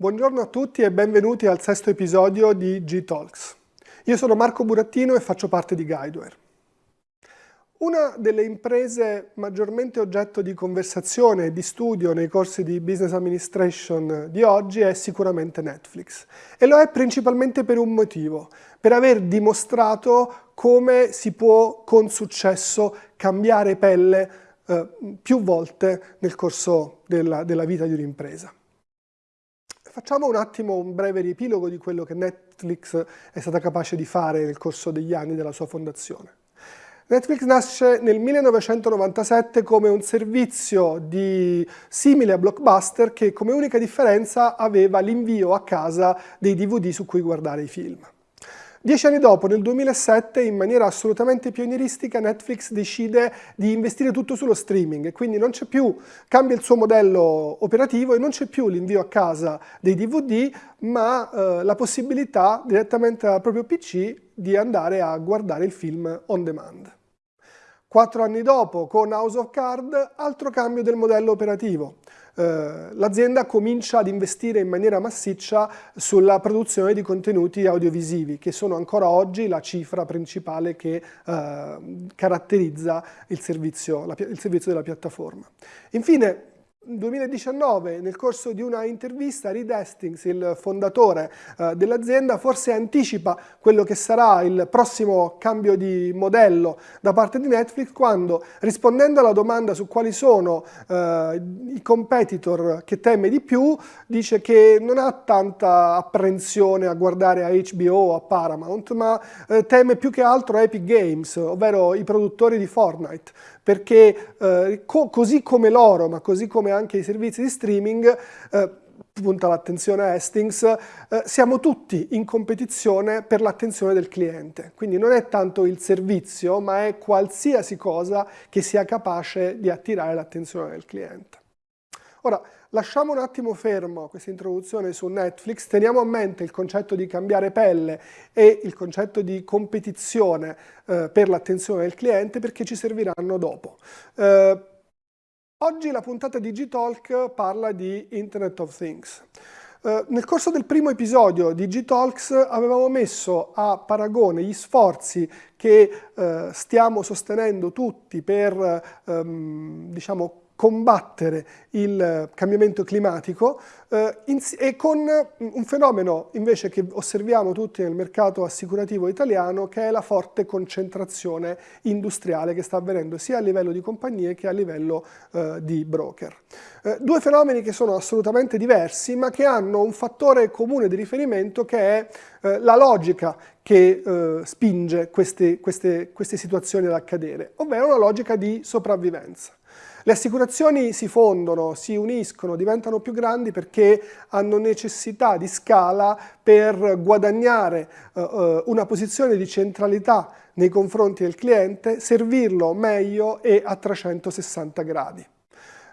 Buongiorno a tutti e benvenuti al sesto episodio di G-Talks. Io sono Marco Burattino e faccio parte di Guideware. Una delle imprese maggiormente oggetto di conversazione e di studio nei corsi di Business Administration di oggi è sicuramente Netflix. E lo è principalmente per un motivo, per aver dimostrato come si può con successo cambiare pelle eh, più volte nel corso della, della vita di un'impresa. Facciamo un attimo un breve riepilogo di quello che Netflix è stata capace di fare nel corso degli anni della sua fondazione. Netflix nasce nel 1997 come un servizio di, simile a Blockbuster che come unica differenza aveva l'invio a casa dei DVD su cui guardare i film. Dieci anni dopo, nel 2007, in maniera assolutamente pionieristica, Netflix decide di investire tutto sullo streaming quindi non c'è più, cambia il suo modello operativo e non c'è più l'invio a casa dei DVD, ma eh, la possibilità direttamente dal proprio PC di andare a guardare il film on demand. Quattro anni dopo, con House of Card, altro cambio del modello operativo. Eh, l'azienda comincia ad investire in maniera massiccia sulla produzione di contenuti audiovisivi, che sono ancora oggi la cifra principale che eh, caratterizza il servizio, la, il servizio della piattaforma. Infine, 2019, nel corso di una intervista, Reed Hastings, il fondatore eh, dell'azienda, forse anticipa quello che sarà il prossimo cambio di modello da parte di Netflix quando, rispondendo alla domanda su quali sono eh, i competitor che teme di più, dice che non ha tanta apprensione a guardare a HBO o a Paramount, ma eh, teme più che altro Epic Games, ovvero i produttori di Fortnite, perché eh, co così come loro, ma così come anche i servizi di streaming, eh, punta l'attenzione a Hastings, eh, siamo tutti in competizione per l'attenzione del cliente. Quindi non è tanto il servizio, ma è qualsiasi cosa che sia capace di attirare l'attenzione del cliente. Ora, lasciamo un attimo fermo questa introduzione su Netflix, teniamo a mente il concetto di cambiare pelle e il concetto di competizione eh, per l'attenzione del cliente perché ci serviranno dopo. Eh, oggi la puntata di G-Talk parla di Internet of Things. Uh, nel corso del primo episodio di G-Talks avevamo messo a paragone gli sforzi che uh, stiamo sostenendo tutti per um, diciamo, combattere il cambiamento climatico eh, e con un fenomeno invece che osserviamo tutti nel mercato assicurativo italiano che è la forte concentrazione industriale che sta avvenendo sia a livello di compagnie che a livello eh, di broker. Eh, due fenomeni che sono assolutamente diversi ma che hanno un fattore comune di riferimento che è eh, la logica che eh, spinge queste, queste, queste situazioni ad accadere, ovvero una logica di sopravvivenza. Le assicurazioni si fondono, si uniscono, diventano più grandi perché hanno necessità di scala per guadagnare uh, uh, una posizione di centralità nei confronti del cliente, servirlo meglio e a 360 gradi.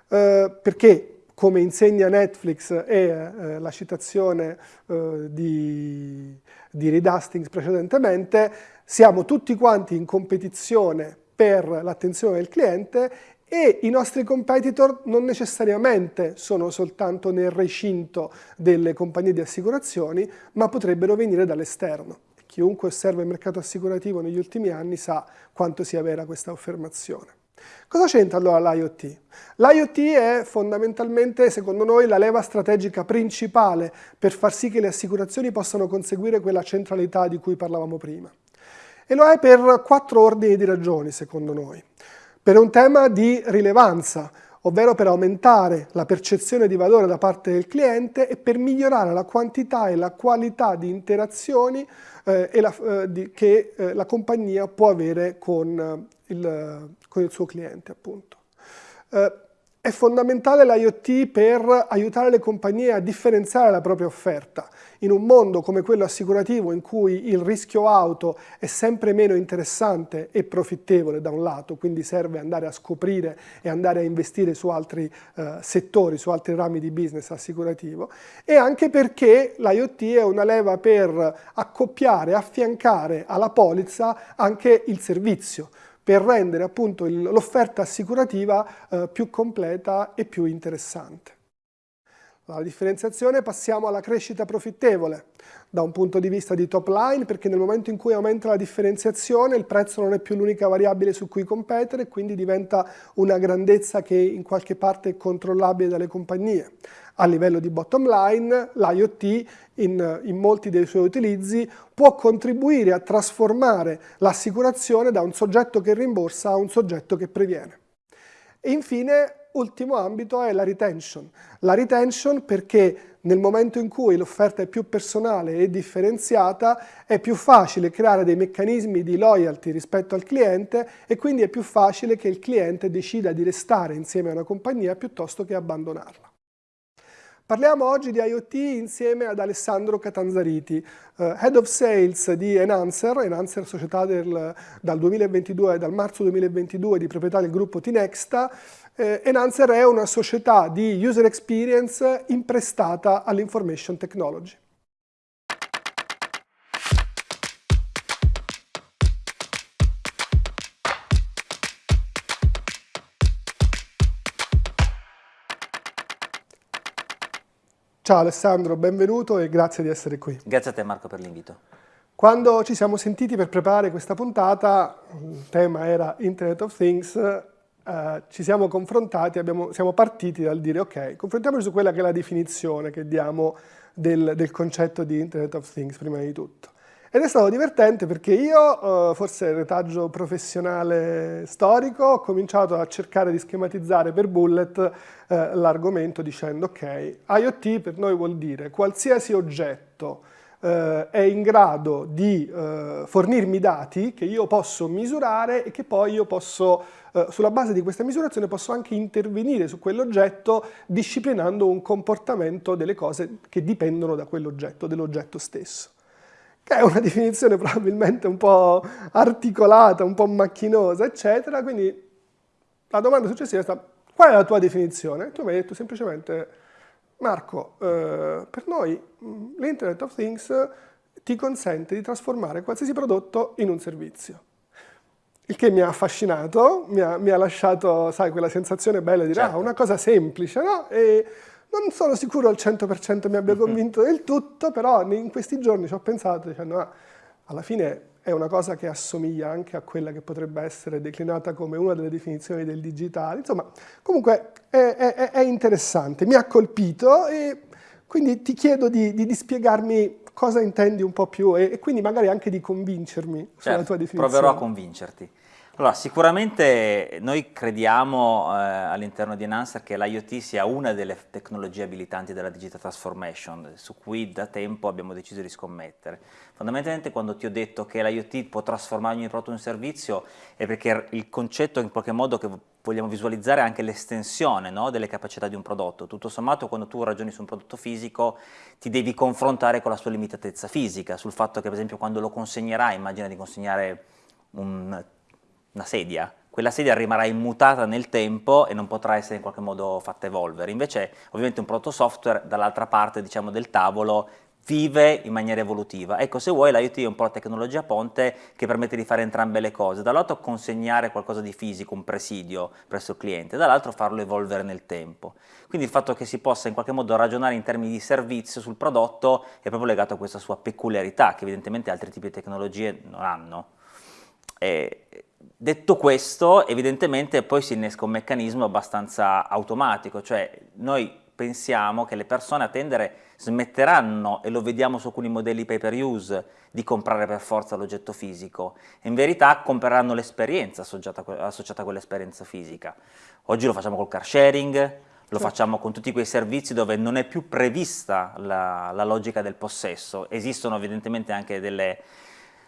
Uh, perché come insegna Netflix e eh, la citazione eh, di, di Reed Hastings precedentemente, siamo tutti quanti in competizione per l'attenzione del cliente e i nostri competitor non necessariamente sono soltanto nel recinto delle compagnie di assicurazioni, ma potrebbero venire dall'esterno. Chiunque osserva il mercato assicurativo negli ultimi anni sa quanto sia vera questa affermazione. Cosa c'entra allora l'IoT? L'IoT è fondamentalmente, secondo noi, la leva strategica principale per far sì che le assicurazioni possano conseguire quella centralità di cui parlavamo prima. E lo è per quattro ordini di ragioni, secondo noi per un tema di rilevanza, ovvero per aumentare la percezione di valore da parte del cliente e per migliorare la quantità e la qualità di interazioni eh, la, eh, di, che eh, la compagnia può avere con eh, il, con il suo cliente. appunto. È fondamentale l'IoT per aiutare le compagnie a differenziare la propria offerta. In un mondo come quello assicurativo in cui il rischio auto è sempre meno interessante e profittevole da un lato, quindi serve andare a scoprire e andare a investire su altri eh, settori, su altri rami di business assicurativo, e anche perché l'IoT è una leva per accoppiare, affiancare alla polizza anche il servizio per rendere appunto l'offerta assicurativa eh, più completa e più interessante. Dalla differenziazione passiamo alla crescita profittevole, da un punto di vista di top line, perché nel momento in cui aumenta la differenziazione il prezzo non è più l'unica variabile su cui competere, quindi diventa una grandezza che in qualche parte è controllabile dalle compagnie. A livello di bottom line, l'IoT in, in, molti dei suoi utilizzi può contribuire a trasformare l'assicurazione da un soggetto che rimborsa a un soggetto che previene. E infine ultimo ambito è la retention. La retention perché nel momento in cui l'offerta è più personale e differenziata è più facile creare dei meccanismi di loyalty rispetto al cliente e quindi è più facile che il cliente decida di restare insieme a una compagnia piuttosto che abbandonarla. Parliamo oggi di IoT insieme ad Alessandro Catanzariti, uh, Head of Sales di Enhancer, Enhancer società del, dal 2022, dal marzo 2022 di proprietà del gruppo Tinexta, eh, Enhancer è una società di user experience imprestata all'information technology. Ciao Alessandro, benvenuto e grazie di essere qui. Grazie a te Marco per l'invito. Quando ci siamo sentiti per preparare questa puntata, il tema era Internet of Things, Uh, ci siamo confrontati, abbiamo, siamo partiti dal dire ok, confrontiamoci su quella che è la definizione che diamo del, del, concetto di Internet of Things prima di tutto. Ed è stato divertente perché io, uh, forse retaggio professionale storico, ho cominciato a cercare di schematizzare per bullet uh, l'argomento dicendo ok, IoT per noi vuol dire qualsiasi oggetto eh, è in grado di eh, fornirmi dati che io posso misurare e che poi io posso, eh, sulla base di questa misurazione, posso anche intervenire su quell'oggetto disciplinando un comportamento delle cose che dipendono da quell'oggetto, dell'oggetto stesso che è una definizione probabilmente un po' articolata, un po' macchinosa, eccetera, quindi la domanda successiva è stata qual è la tua definizione? Tu mi hai detto semplicemente Marco, eh, per noi mm, l'Internet of Things ti consente di trasformare qualsiasi prodotto in un servizio. Il che mi ha affascinato, mi ha, mi ha lasciato, sai, quella sensazione bella di dire, ah, certo. ah, una cosa semplice, no? E non sono sicuro al 100% mi abbia convinto del tutto, però in questi giorni ci ho pensato dicendo, ah, alla fine è una cosa che assomiglia anche a quella che potrebbe essere declinata come una delle definizioni del digitale. Insomma, comunque è, è, è interessante, mi ha colpito e quindi ti chiedo di, di, di spiegarmi cosa intendi un po' più e, e, quindi magari anche di convincermi certo, sulla tua definizione. Proverò a convincerti. Allora, sicuramente noi crediamo eh, all'interno di Enhancer che l'IoT sia una delle tecnologie abilitanti della digital transformation, su cui da tempo abbiamo deciso di scommettere. Fondamentalmente quando ti ho detto che l'IoT può trasformare ogni prodotto in servizio è perché il concetto in qualche modo che vogliamo visualizzare anche l'estensione no, delle capacità di un prodotto. Tutto sommato quando tu ragioni su un prodotto fisico ti devi confrontare con la sua limitatezza fisica, sul fatto che per esempio quando lo consegnerai, immagina di consegnare un una sedia, quella sedia rimarrà immutata nel tempo e non potrà essere in qualche modo fatta evolvere. Invece ovviamente un prodotto software dall'altra parte diciamo, del tavolo vive in maniera evolutiva. Ecco, se vuoi l'IoT è un po' la tecnologia ponte che permette di fare entrambe le cose. Dall'altro consegnare qualcosa di fisico, un presidio presso il cliente, dall'altro farlo evolvere nel tempo. Quindi il fatto che si possa in qualche modo ragionare in termini di servizio sul prodotto è proprio legato a questa sua peculiarità che evidentemente altri tipi di tecnologie non hanno. E Detto questo, evidentemente poi si innesca un meccanismo abbastanza automatico, cioè noi pensiamo che le persone a tendere smetteranno, e lo vediamo su alcuni modelli pay per use, di comprare per forza l'oggetto fisico, in verità compreranno l'esperienza associata, associata a quell'esperienza fisica. Oggi lo facciamo col car sharing, lo facciamo con tutti quei servizi dove non è più prevista la, la logica del possesso, esistono evidentemente anche delle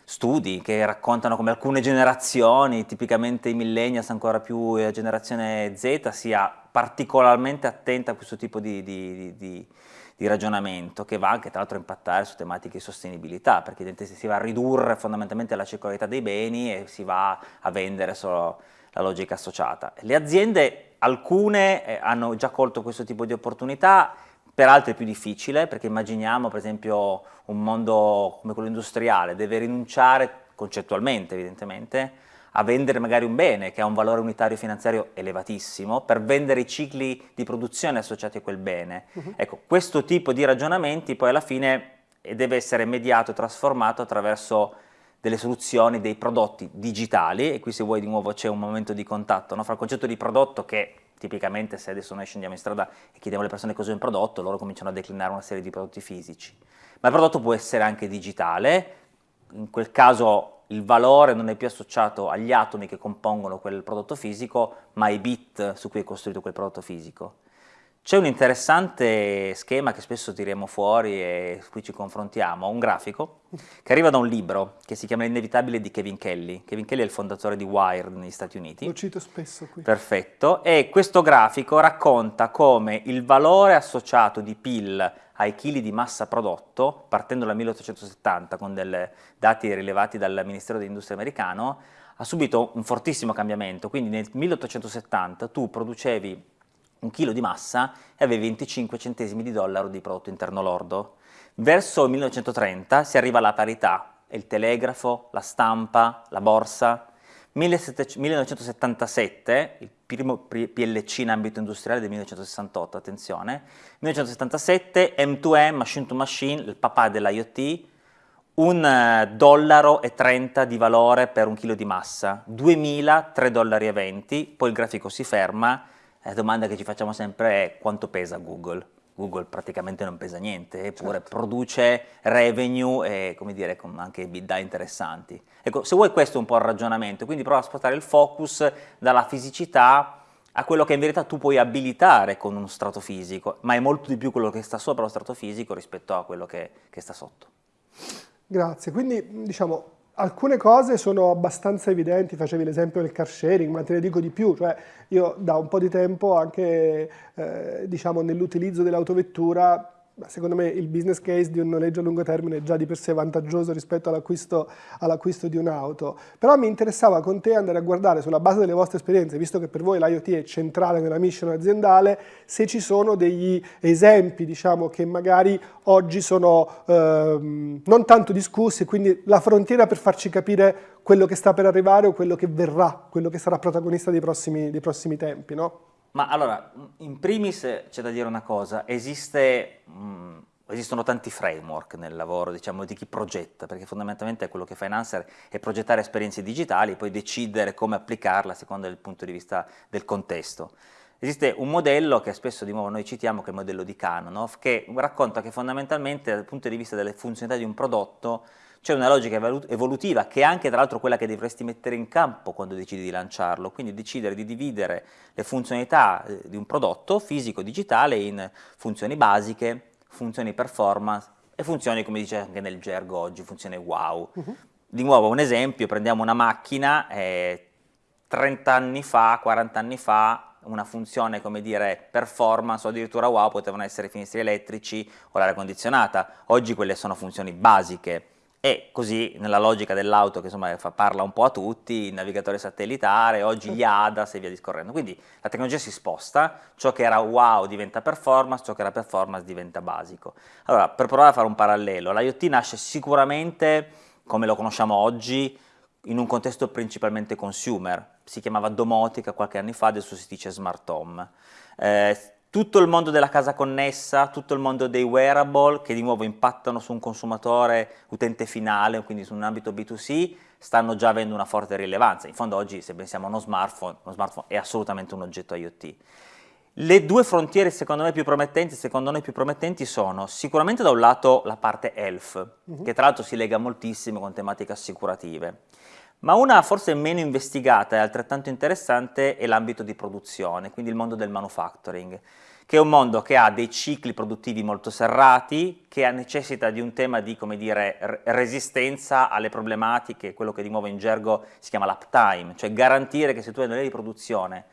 studi che raccontano come alcune generazioni, tipicamente i millennials, ancora più la generazione Z, sia particolarmente attenta a questo tipo di, di, di, di ragionamento, che va anche tra l'altro a impattare su tematiche di sostenibilità, perché si va a ridurre fondamentalmente la circolarità dei beni e si va a vendere solo la logica associata. Le aziende, alcune eh, hanno già colto questo tipo di opportunità, per altri è più difficile, perché immaginiamo per esempio un mondo come quello industriale, deve rinunciare concettualmente evidentemente a vendere magari un bene che ha un valore unitario finanziario elevatissimo per vendere i cicli di produzione associati a quel bene. Uh -huh. Ecco, questo tipo di ragionamenti poi alla fine deve essere mediato e trasformato attraverso delle soluzioni, dei prodotti digitali, e qui se vuoi di nuovo c'è un momento di contatto no? fra il concetto di prodotto che tipicamente se adesso noi scendiamo in strada e chiediamo alle persone cos'è un prodotto, loro cominciano a declinare una serie di prodotti fisici. Ma il prodotto può essere anche digitale, in quel caso il valore non è più associato agli atomi che compongono quel prodotto fisico, ma ai bit su cui è costruito quel prodotto fisico. C'è un interessante schema che spesso tiriamo fuori e su cui ci confrontiamo, un grafico che arriva da un libro che si chiama L'inevitabile di Kevin Kelly. Kevin Kelly è il fondatore di Wired negli Stati Uniti. Lo cito spesso qui. Perfetto. E questo grafico racconta come il valore associato di PIL ai chili di massa prodotto, partendo dal 1870 con dei dati rilevati dal Ministero dell'Industria americano, ha subito un fortissimo cambiamento. Quindi nel 1870 tu producevi un chilo di massa e avevi 25 centesimi di dollaro di prodotto interno lordo. Verso il 1930 si arriva alla parità, il telegrafo, la stampa, la borsa. 1977, il primo PLC in ambito industriale del 1968, attenzione, 1977 M2M, machine to machine, il papà dell'IoT, un eh, dollaro e 30 di valore per un chilo di massa, 2000, 3 dollari e 20, poi il grafico si ferma, la domanda che ci facciamo sempre è quanto pesa Google? Google praticamente non pesa niente, eppure certo. produce revenue e come dire, con anche EBITDA interessanti. Ecco, se vuoi questo è un po' il ragionamento, quindi prova a spostare il focus dalla fisicità a quello che in verità tu puoi abilitare con uno strato fisico, ma è molto di più quello che sta sopra lo strato fisico rispetto a quello che, che sta sotto. Grazie, quindi diciamo Alcune cose sono abbastanza evidenti, facevi l'esempio del car sharing, ma te ne dico di più, cioè io da un po' di tempo anche eh, diciamo, nell'utilizzo dell'autovettura secondo me il business case di un noleggio a lungo termine è già di per sé vantaggioso rispetto all'acquisto all di un'auto, però mi interessava con te andare a guardare sulla base delle vostre esperienze, visto che per voi l'IoT è centrale nella mission aziendale, se ci sono degli esempi diciamo, che magari oggi sono ehm, non tanto discussi, quindi la frontiera per farci capire quello che sta per arrivare o quello che verrà, quello che sarà protagonista dei prossimi, dei prossimi tempi, no? Ma allora, in primis c'è da dire una cosa, esiste, mh, mm, esistono tanti framework nel lavoro diciamo, di chi progetta, perché fondamentalmente quello che fa Enhancer è progettare esperienze digitali e poi decidere come applicarla a seconda del punto di vista del contesto. Esiste un modello che spesso di nuovo noi citiamo, che è il modello di Kanonov, che racconta che fondamentalmente dal punto di vista delle funzionalità di un prodotto c'è una logica evolutiva che è anche tra l'altro quella che dovresti mettere in campo quando decidi di lanciarlo, quindi decidere di dividere le funzionalità eh, di un prodotto fisico-digitale in funzioni basiche, funzioni performance e funzioni, come dice anche nel gergo oggi, funzioni wow. Uh -huh. Di nuovo un esempio, prendiamo una macchina, eh, 30 anni fa, 40 anni fa, una funzione come dire performance o addirittura wow potevano essere i finestri elettrici o l'aria condizionata, oggi quelle sono funzioni basiche e così nella logica dell'auto che insomma fa, parla un po' a tutti, il navigatore satellitare, oggi gli ADAS e via discorrendo. Quindi la tecnologia si sposta, ciò che era wow diventa performance, ciò che era performance diventa basico. Allora, per provare a fare un parallelo, l'IoT nasce sicuramente, come lo conosciamo oggi, in un contesto principalmente consumer, si chiamava domotica qualche anno fa, adesso si dice smart home. Eh, tutto il mondo della casa connessa, tutto il mondo dei wearable che di nuovo impattano su un consumatore utente finale, quindi su un ambito B2C, stanno già avendo una forte rilevanza. In fondo oggi se pensiamo a uno smartphone, uno smartphone è assolutamente un oggetto IoT. Le due frontiere secondo me più promettenti, secondo noi più promettenti sono sicuramente da un lato la parte health, uh -huh. che tra l'altro si lega moltissimo con tematiche assicurative. Ma una forse meno investigata e altrettanto interessante è l'ambito di produzione, quindi il mondo del manufacturing, che è un mondo che ha dei cicli produttivi molto serrati, che necessita di un tema di, dire, resistenza alle problematiche, quello che di nuovo in gergo si chiama l'uptime, cioè garantire che se tu hai una linea di produzione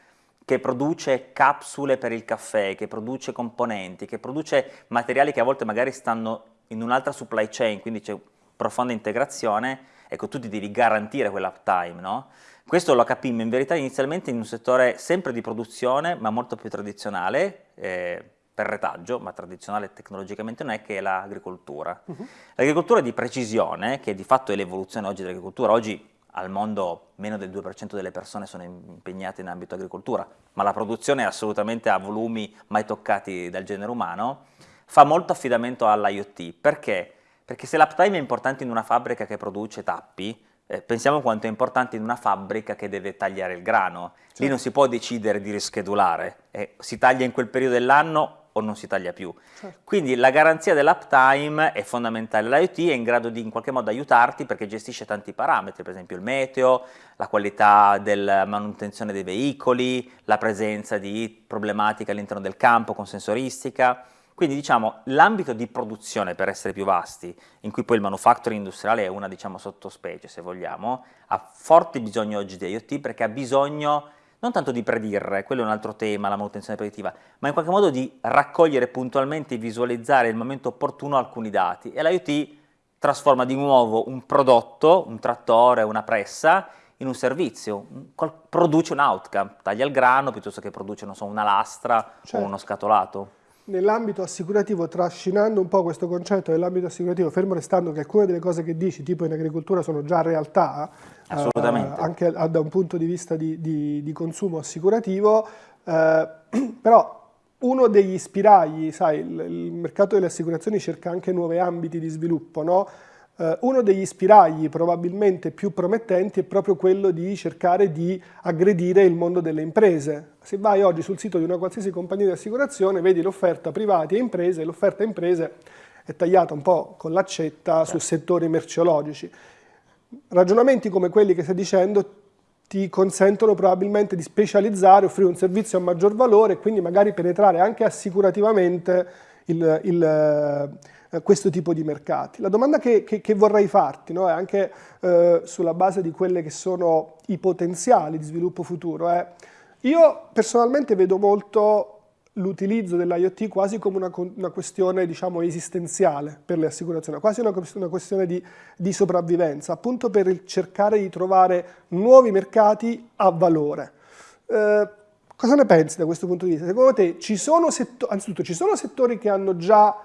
che produce capsule per il caffè, che produce componenti, che produce materiali che a volte magari stanno in un'altra supply chain, quindi c'è profonda integrazione, ecco tu ti devi garantire quell'uptime, no? Questo lo capimmo in verità inizialmente in un settore sempre di produzione, ma molto più tradizionale, eh, per retaggio, ma tradizionale tecnologicamente non è, che è l'agricoltura. Uh -huh. L'agricoltura di precisione, che di fatto è l'evoluzione oggi dell'agricoltura, oggi al mondo meno del 2% delle persone sono impegnate in ambito agricoltura, ma la produzione è assolutamente a volumi mai toccati dal genere umano, fa molto affidamento all'IoT. Perché? Perché se l'uptime è importante in una fabbrica che produce tappi, eh, pensiamo quanto è importante in una fabbrica che deve tagliare il grano. Certo. Lì non si può decidere di rischedulare, eh, si taglia in quel periodo dell'anno o non si taglia più. Certo. Quindi la garanzia dell'uptime è fondamentale. L'IoT è in grado di in qualche modo aiutarti perché gestisce tanti parametri, per esempio il meteo, la qualità della manutenzione dei veicoli, la presenza di problematiche all'interno del campo con sensoristica. Quindi diciamo l'ambito di produzione per essere più vasti, in cui poi il manufacturing industriale è una diciamo sottospecie se vogliamo, ha forte bisogno oggi di IoT perché ha bisogno non tanto di predire, quello è un altro tema, la manutenzione predittiva, ma in qualche modo di raccogliere puntualmente e visualizzare il momento opportuno alcuni dati. E l'IoT trasforma di nuovo un prodotto, un trattore, una pressa, in un servizio, produce un outcome, taglia il grano piuttosto che produce so, una lastra certo. o uno scatolato nell'ambito assicurativo, trascinando un po' questo concetto dell'ambito assicurativo, fermo restando che alcune delle cose che dici, tipo in agricoltura, sono già realtà, eh, anche da un punto di vista di, di, di consumo assicurativo, eh, però uno degli spiragli, sai, il, il, mercato delle assicurazioni cerca anche nuovi ambiti di sviluppo, no? Uh, uno degli spiragli probabilmente più promettenti è proprio quello di cercare di aggredire il mondo delle imprese. Se vai oggi sul sito di una qualsiasi compagnia di assicurazione, vedi l'offerta privati e imprese, e l'offerta imprese è tagliata un po' con l'accetta su settori merceologici. Ragionamenti come quelli che stai dicendo ti consentono probabilmente di specializzare, offrire un servizio a maggior valore e quindi magari penetrare anche assicurativamente il, il eh, questo tipo di mercati. La domanda che, che, che vorrei farti no, è anche eh, sulla base di quelli che sono i potenziali di sviluppo futuro. È, io personalmente vedo molto l'utilizzo dell'IoT quasi come una, una questione diciamo, esistenziale per le assicurazioni, quasi una, una questione di, di, sopravvivenza, appunto per cercare di trovare nuovi mercati a valore. Eh, cosa ne pensi da questo punto di vista? Secondo te ci sono anzitutto ci sono settori che hanno già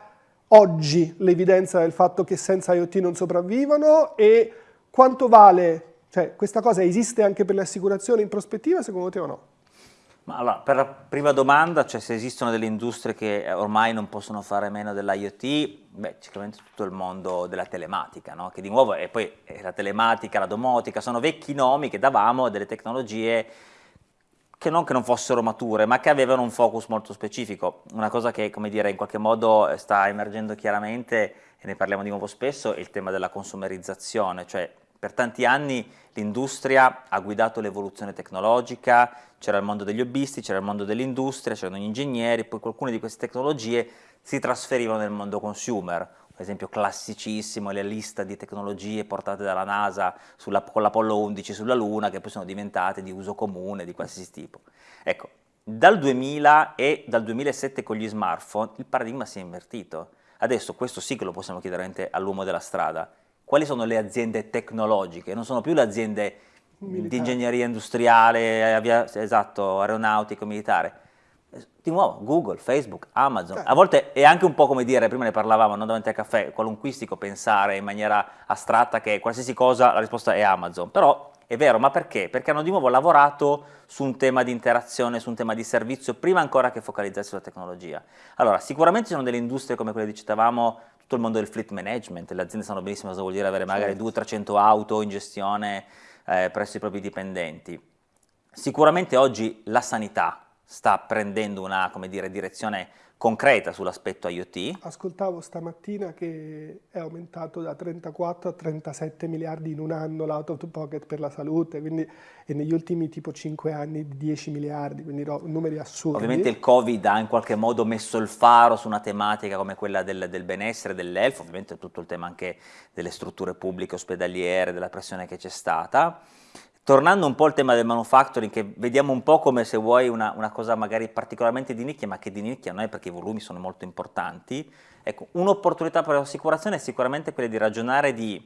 oggi l'evidenza del fatto che senza IoT non sopravvivono e quanto vale, cioè questa cosa esiste anche per le assicurazioni in prospettiva secondo te o no? Ma allora, per la prima domanda, cioè se esistono delle industrie che ormai non possono fare meno dell'IoT, beh, sicuramente tutto il mondo della telematica, no? che di nuovo è poi è la telematica, la domotica, sono vecchi nomi che davamo a delle tecnologie che non che non fossero mature, ma che avevano un focus molto specifico. Una cosa che, come dire, in qualche modo sta emergendo chiaramente, e ne parliamo di nuovo spesso, è il tema della consumerizzazione, cioè per tanti anni l'industria ha guidato l'evoluzione tecnologica, c'era il mondo degli hobbisti, c'era il mondo dell'industria, c'erano gli ingegneri, poi alcune di queste tecnologie si trasferivano nel mondo consumer per esempio classicissimo, le liste di tecnologie portate dalla NASA sulla, con l'Apollo 11 sulla Luna, che poi sono diventate di uso comune di qualsiasi tipo. Ecco, dal 2000 e dal 2007 con gli smartphone il paradigma si è invertito. Adesso questo sì che lo possiamo chiedere all'uomo della strada. Quali sono le aziende tecnologiche? Non sono più le aziende di ingegneria industriale, avia, esatto, aeronautico, militare di nuovo Google, Facebook, Amazon, certo. a volte è anche un po' come dire, prima ne parlavamo non davanti al caffè, qualunquistico pensare in maniera astratta che qualsiasi cosa la risposta è Amazon, però è vero, ma perché? Perché hanno di nuovo lavorato su un tema di interazione, su un tema di servizio, prima ancora che focalizzarsi sulla tecnologia. Allora, sicuramente ci sono delle industrie come quelle che dicevamo, tutto il mondo del fleet management, le aziende sanno benissimo cosa vuol dire avere magari certo. 200-300 auto in gestione eh, presso i propri dipendenti. Sicuramente oggi la sanità, sta prendendo una dire, direzione concreta sull'aspetto IoT. Ascoltavo stamattina che è aumentato da 34 a 37 miliardi in un anno l'out of pocket per la salute, quindi e negli ultimi tipo 5 anni 10 miliardi, quindi no, numeri assurdi. Ovviamente il Covid ha in qualche modo messo il faro su una tematica come quella del, del benessere, dell'elfo, ovviamente tutto il tema anche delle strutture pubbliche ospedaliere, della pressione che c'è stata. Tornando un po' al tema del manufacturing, che vediamo un po' come se vuoi una, una cosa magari particolarmente di nicchia, ma che di nicchia non è perché i volumi sono molto importanti, ecco, un'opportunità per l'assicurazione è sicuramente quella di ragionare di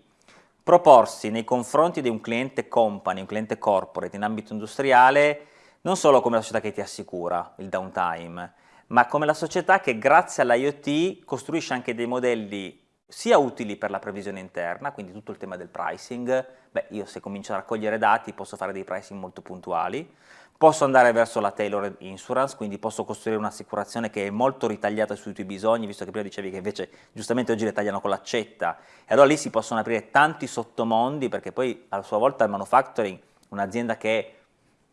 proporsi nei confronti di un cliente company, un cliente corporate in ambito industriale, non solo come la società che ti assicura il downtime, ma come la società che grazie all'IoT costruisce anche dei modelli sia utili per la previsione interna, quindi tutto il tema del pricing, beh io se comincio a raccogliere dati posso fare dei pricing molto puntuali, posso andare verso la tailored insurance, quindi posso costruire un'assicurazione che è molto ritagliata sui tuoi bisogni, visto che prima dicevi che invece giustamente oggi le tagliano con l'accetta, e allora lì si possono aprire tanti sottomondi, perché poi a sua volta il manufacturing, un'azienda che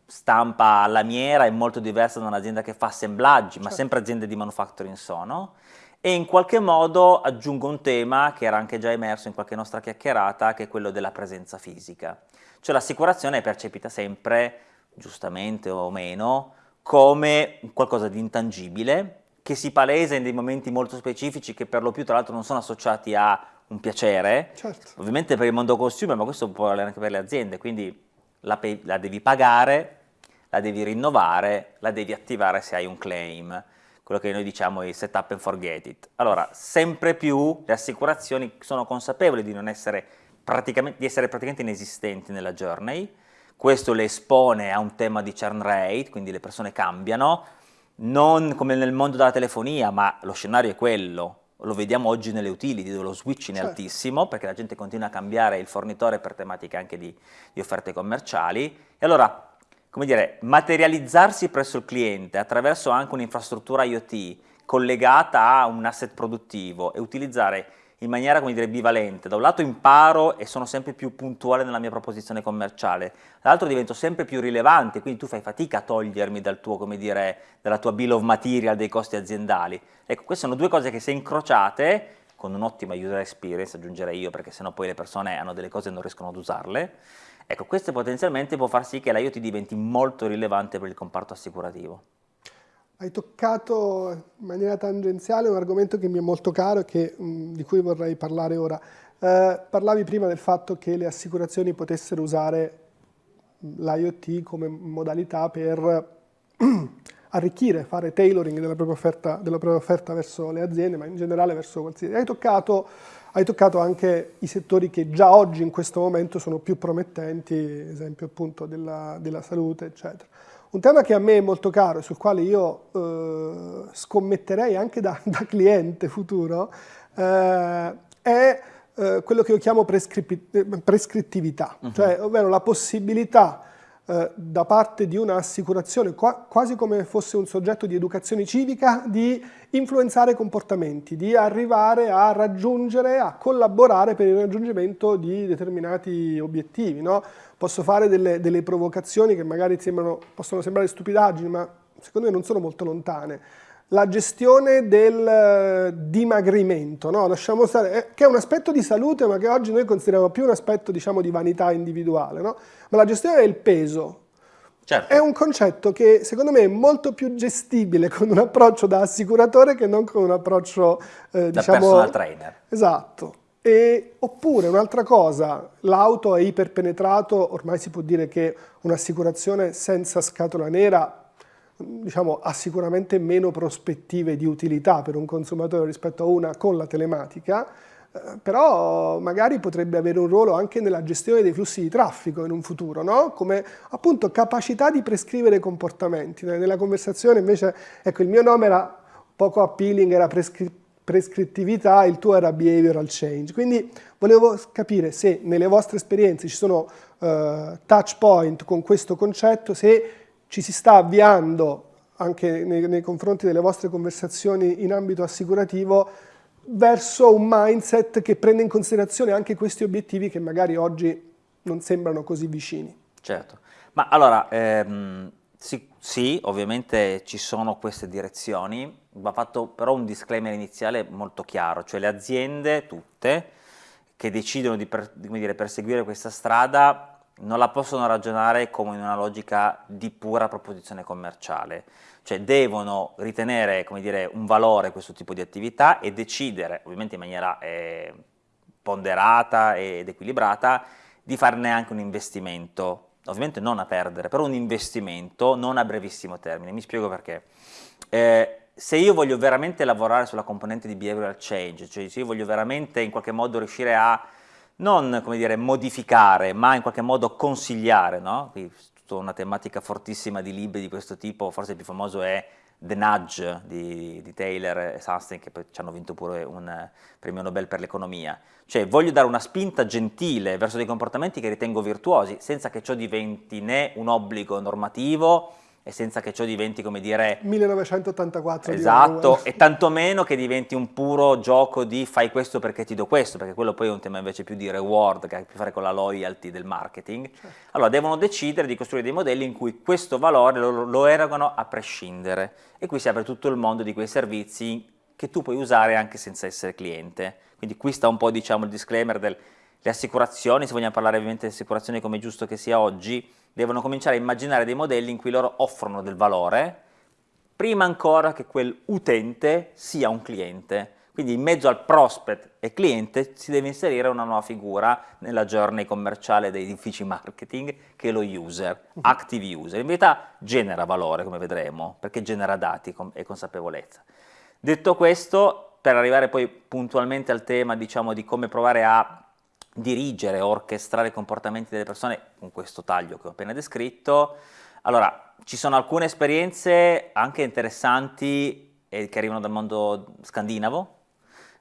stampa lamiera è molto diversa da un'azienda che fa assemblaggi, certo. ma sempre aziende di manufacturing sono, e in qualche modo aggiungo un tema che era anche già emerso in qualche nostra chiacchierata, che è quello della presenza fisica. Cioè l'assicurazione è percepita sempre, giustamente o meno, come qualcosa di intangibile, che si palesa in dei momenti molto specifici che per lo più tra l'altro non sono associati a un piacere, certo. ovviamente per il mondo consumer, ma questo può valere anche per le aziende, quindi la, la devi pagare, la devi rinnovare, la devi attivare se hai un claim quello che noi diciamo è set up and forget it. Allora, sempre più le assicurazioni sono consapevoli di, essere di essere praticamente inesistenti nella journey, questo le espone a un tema di churn rate, quindi le persone cambiano, non come nel mondo della telefonia, ma lo scenario è quello, lo vediamo oggi nelle utility dove lo switching certo. è altissimo perché la gente continua a cambiare il fornitore per tematiche anche di, di offerte commerciali e allora come dire, materializzarsi presso il cliente attraverso anche un'infrastruttura IoT collegata a un asset produttivo e utilizzare in maniera, come dire, bivalente, da un lato imparo e sono sempre più puntuale nella mia proposizione commerciale, dall'altro divento sempre più rilevante, quindi tu fai fatica a togliermi dal tuo, come dire, dalla tua bill of material dei costi aziendali. Ecco, queste sono due cose che se incrociate, con un'ottima user experience, aggiungerei io, perché sennò poi le persone hanno delle cose e non riescono ad usarle, Ecco, questo potenzialmente può far sì che l'IoT diventi molto rilevante per il comparto assicurativo. Hai toccato in maniera tangenziale un argomento che mi è molto caro e che, mh, di cui vorrei parlare ora. Eh, parlavi prima del fatto che le assicurazioni potessero usare l'IoT come modalità per arricchire, fare tailoring della propria, offerta, della propria offerta verso le aziende, ma in generale verso qualsiasi... Hai toccato hai toccato anche i settori che già oggi in questo momento sono più promettenti, esempio appunto della, della salute, eccetera. Un tema che a me è molto caro e sul quale io eh, scommetterei anche da, da cliente futuro eh, è eh, quello che io chiamo prescrittività, uh -huh. cioè ovvero la possibilità eh, da parte di un'assicurazione, qua, quasi come fosse un soggetto di educazione civica, di influenzare comportamenti, di arrivare a raggiungere, a collaborare per il raggiungimento di determinati obiettivi. No? Posso fare delle, delle provocazioni che magari sembrano, possono sembrare stupidaggini, ma secondo me non sono molto lontane la gestione del eh, dimagrimento, no? Lasciamo stare, eh, che è un aspetto di salute ma che oggi noi consideriamo più un aspetto diciamo, di vanità individuale, no? ma la gestione del peso certo. è un concetto che secondo me è molto più gestibile con un approccio da assicuratore che non con un approccio eh, da diciamo, personal trainer. Esatto. E, oppure un'altra cosa, l'auto è iperpenetrato, ormai si può dire che un'assicurazione senza scatola nera diciamo, ha sicuramente meno prospettive di utilità per un consumatore rispetto a una con la telematica, eh, però magari potrebbe avere un ruolo anche nella gestione dei flussi di traffico in un futuro, no? come appunto capacità di prescrivere comportamenti. Nella conversazione invece, ecco, il mio nome era poco appealing, era prescri prescrittività, il tuo era behavioral change. Quindi volevo capire se nelle vostre esperienze ci sono uh, touch point con questo concetto, se ci si sta avviando anche nei, nei, confronti delle vostre conversazioni in ambito assicurativo verso un mindset che prende in considerazione anche questi obiettivi che magari oggi non sembrano così vicini. Certo, ma allora ehm, sì, sì, ovviamente ci sono queste direzioni, va fatto però un disclaimer iniziale molto chiaro, cioè le aziende tutte che decidono di, per, di dire, perseguire questa strada non la possono ragionare come in una logica di pura proposizione commerciale, cioè devono ritenere dire, un valore questo tipo di attività e decidere, ovviamente in maniera eh, ponderata ed equilibrata, di farne anche un investimento, ovviamente non a perdere, però un investimento non a brevissimo termine, mi spiego perché. Eh, se io voglio veramente lavorare sulla componente di behavioral change, cioè se io voglio veramente in qualche modo riuscire a non dire, modificare, ma in qualche modo consigliare, no? Tutta una tematica fortissima di libri di questo tipo, forse il più famoso è The Nudge di, di Taylor e Sunstein, che poi ci hanno vinto pure un premio Nobel per l'economia. Cioè voglio dare una spinta gentile verso dei comportamenti che ritengo virtuosi, senza che ciò diventi né un obbligo normativo, e senza che ciò diventi, come dire... 1984 Esatto, e tantomeno che diventi un puro gioco di fai questo perché ti do questo, perché quello poi è un tema invece più di reward, che ha a che fare con la loyalty del marketing. Certo. Allora devono decidere di costruire dei modelli in cui questo valore lo, lo erogano a prescindere. E qui si apre tutto il mondo di quei servizi che tu puoi usare anche senza essere cliente. Quindi qui sta un po' diciamo il disclaimer delle assicurazioni, se vogliamo parlare ovviamente di assicurazioni come è giusto che sia oggi, devono cominciare a immaginare dei modelli in cui loro offrono del valore, prima ancora che quell'utente sia un cliente. Quindi in mezzo al prospect e cliente si deve inserire una nuova figura nella journey commerciale dei uffici marketing che è lo user, mhm. active user. In verità genera valore, come vedremo, perché genera dati e consapevolezza. Detto questo, per arrivare poi puntualmente al tema diciamo, di come provare a dirigere, orchestrare i comportamenti delle persone con questo taglio che ho appena descritto. Allora, ci sono alcune esperienze anche interessanti eh, che arrivano dal mondo scandinavo.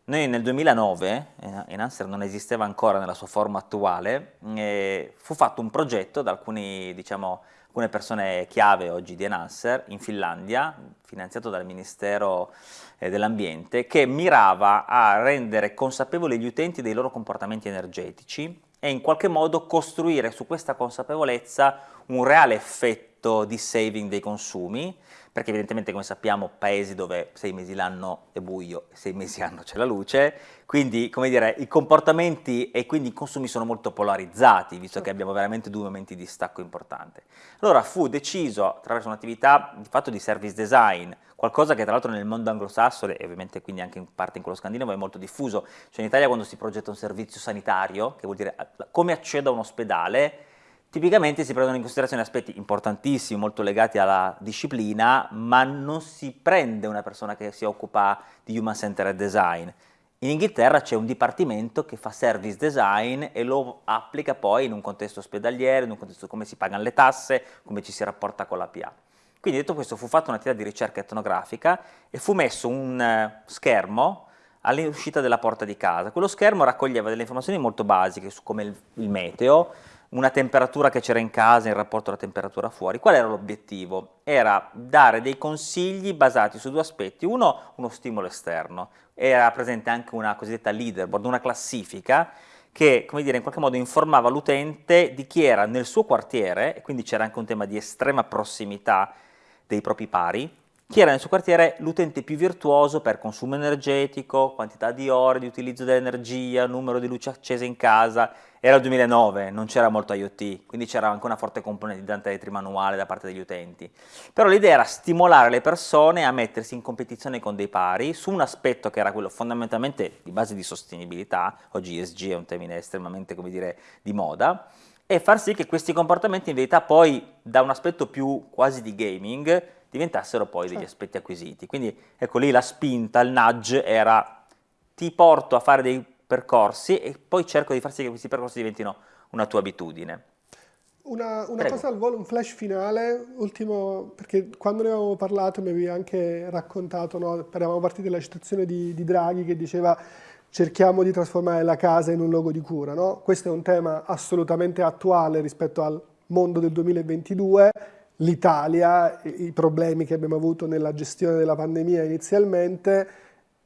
Noi nel 2009, eh, Enhancer non esisteva ancora nella sua forma attuale, eh, fu fatto un progetto da alcuni, diciamo, alcune persone chiave oggi di Enhancer in Finlandia, finanziato dal Ministero eh, dell'Ambiente, che mirava a rendere consapevoli gli utenti dei loro comportamenti energetici e in qualche modo costruire su questa consapevolezza un reale effetto di saving dei consumi, perché evidentemente come sappiamo paesi dove sei mesi l'anno è buio e sei mesi l'anno c'è la luce, quindi come dire i comportamenti e quindi i consumi sono molto polarizzati, visto che abbiamo veramente due momenti di stacco importante. Allora fu deciso attraverso un'attività di fatto di service design, qualcosa che tra l'altro nel mondo anglosassone e ovviamente quindi anche in parte in quello scandinavo è molto diffuso, cioè in Italia quando si progetta un servizio sanitario, che vuol dire come accedo a un ospedale, Tipicamente si prendono in considerazione aspetti importantissimi, molto legati alla disciplina, ma non si prende una persona che si occupa di human centered design. In Inghilterra c'è un dipartimento che fa service design e lo applica poi in un contesto ospedaliero, in un contesto come si pagano le tasse, come ci si rapporta con la PA. Quindi detto questo fu fatta un'attività di ricerca etnografica e fu messo un uh, schermo all'uscita della porta di casa. Quello schermo raccoglieva delle informazioni molto basiche su come il meteo, una temperatura che c'era in casa in rapporto alla temperatura fuori. Qual era l'obiettivo? Era dare dei consigli basati su due aspetti. Uno, uno stimolo esterno. Era presente anche una cosiddetta leaderboard, una classifica che, come dire, in qualche modo informava l'utente di chi era nel suo quartiere, e quindi c'era anche un tema di estrema prossimità dei propri pari, chi era nel suo quartiere l'utente più virtuoso per consumo energetico, quantità di ore di utilizzo dell'energia, numero di luci accese in casa. Era il 2009, non c'era molto IoT, quindi c'era anche una forte componente di data manuale da parte degli utenti. Però l'idea era stimolare le persone a mettersi in competizione con dei pari su un aspetto che era quello fondamentalmente di base di sostenibilità, oggi ESG è un termine estremamente, come dire, di moda, e far sì che questi comportamenti in verità poi da un aspetto più quasi di gaming diventassero poi degli certo. aspetti acquisiti. Quindi ecco lì la spinta, il nudge era ti porto a fare dei percorsi e poi cerco di far sì che questi percorsi diventino una tua abitudine. Una, una cosa al volo, un flash finale, ultimo, perché quando ne avevamo parlato mi avevi anche raccontato, no? eravamo partiti dalla citazione di, di, Draghi che diceva cerchiamo di trasformare la casa in un luogo di cura. No? Questo è un tema assolutamente attuale rispetto al mondo del 2022 l'Italia, i problemi che abbiamo avuto nella gestione della pandemia inizialmente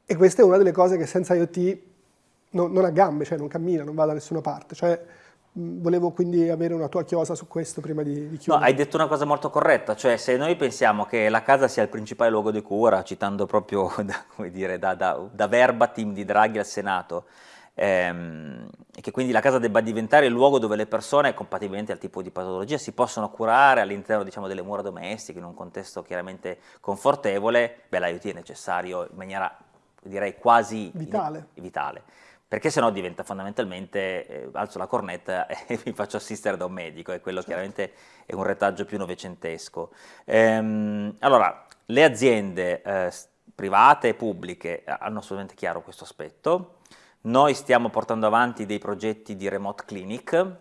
e questa è una delle cose che senza IoT non, non ha gambe, cioè non cammina, non va da nessuna parte. Cioè, volevo quindi avere una tua chiosa su questo prima di, di chiudere. No, hai detto una cosa molto corretta, cioè se noi pensiamo che la casa sia il principale luogo di cura, citando proprio da, dire, da, da, da verbatim di Draghi al Senato, ehm, e che quindi la casa debba diventare il luogo dove le persone, compatibilmente al tipo di patologia, si possono curare all'interno diciamo, delle mura domestiche, in un contesto chiaramente confortevole, beh l'IoT è necessario in maniera direi quasi vitale. In, vitale perché sennò diventa fondamentalmente, eh, alzo la cornetta e mi faccio assistere da un medico, e quello certo. chiaramente è un retaggio più novecentesco. Ehm, allora, le aziende eh, private e pubbliche hanno assolutamente chiaro questo aspetto, noi stiamo portando avanti dei progetti di remote clinic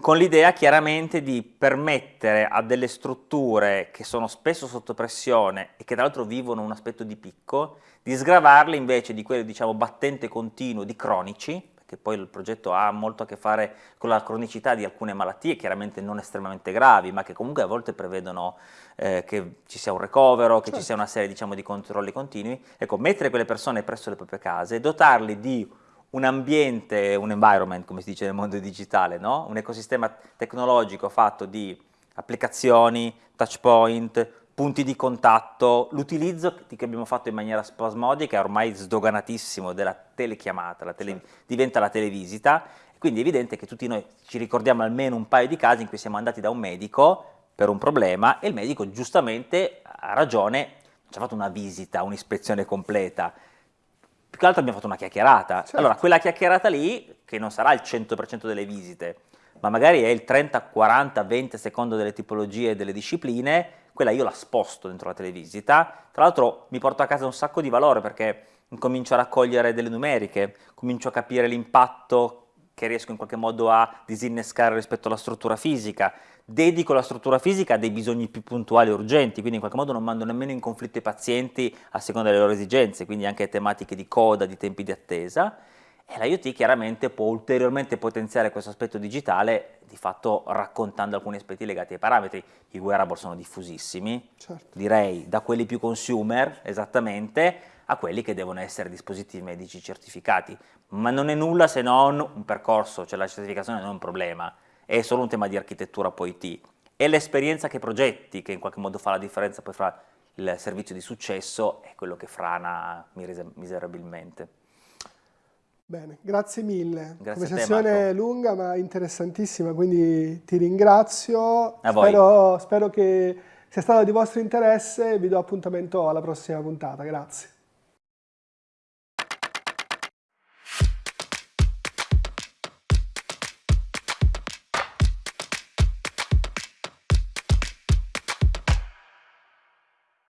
con l'idea chiaramente di permettere a delle strutture che sono spesso sotto pressione e che tra l'altro vivono un aspetto di picco, di sgravarle invece di quello diciamo battente continuo di cronici, che poi il progetto ha molto a che fare con la cronicità di alcune malattie, chiaramente non estremamente gravi, ma che comunque a volte prevedono eh, che ci sia un recovero, che certo. ci sia una serie diciamo, di controlli continui. Ecco, mettere quelle persone presso le proprie case, dotarli di un ambiente, un environment, come si dice nel mondo digitale, no? un ecosistema tecnologico fatto di applicazioni, touch point, punti di contatto, l'utilizzo che abbiamo fatto in maniera spasmodica è ormai sdoganatissimo della telechiamata, la tele, diventa la televisita, quindi è evidente che tutti noi ci ricordiamo almeno un paio di casi in cui siamo andati da un medico per un problema e il medico giustamente ha ragione, ci ha fatto una visita, un'ispezione completa, più che altro abbiamo fatto una chiacchierata, certo. allora quella chiacchierata lì, che non sarà il 100% delle visite, ma magari è il 30, 40, 20 secondo delle tipologie e delle discipline, quella io la sposto dentro la televisita, tra l'altro mi porto a casa un sacco di valore perché comincio a raccogliere delle numeriche, comincio a capire l'impatto che riesco in qualche modo a disinnescare rispetto alla struttura fisica, dedico la struttura fisica a dei bisogni più puntuali e urgenti, quindi in qualche modo non mando nemmeno in conflitto i pazienti a seconda delle loro esigenze, quindi anche tematiche di coda, di tempi di attesa, e l'IoT chiaramente può ulteriormente potenziare questo aspetto digitale, di fatto raccontando alcuni aspetti legati ai parametri. I wearable sono diffusissimi, certo. direi da quelli più consumer, esattamente, a quelli che devono essere dispositivi medici certificati. Ma non è nulla se non un percorso, cioè la certificazione non è un problema, è solo un tema di architettura poi IT. È l'esperienza che progetti che in qualche modo fa la differenza poi fra il servizio di successo e quello che frana miserabilmente. Bene, grazie mille. Grazie Conversazione te, lunga ma interessantissima, quindi ti ringrazio. Spero, spero che sia stato di vostro interesse e vi do appuntamento alla prossima puntata. Grazie.